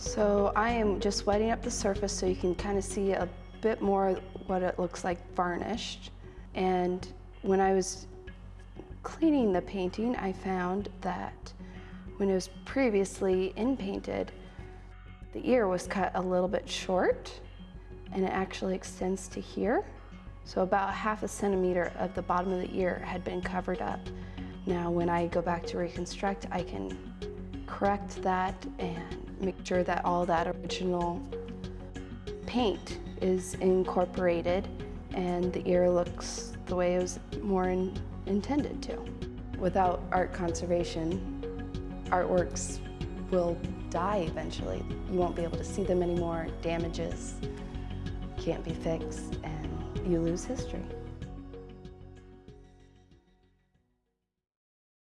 So I am just wetting up the surface so you can kind of see a bit more what it looks like varnished. And when I was cleaning the painting, I found that when it was previously in painted, the ear was cut a little bit short and it actually extends to here. So about half a centimeter of the bottom of the ear had been covered up. Now when I go back to reconstruct, I can correct that and make sure that all that original paint is incorporated and the ear looks the way it was more in, intended to. Without art conservation, artworks will die eventually. You won't be able to see them anymore, damages can't be fixed, and you lose history.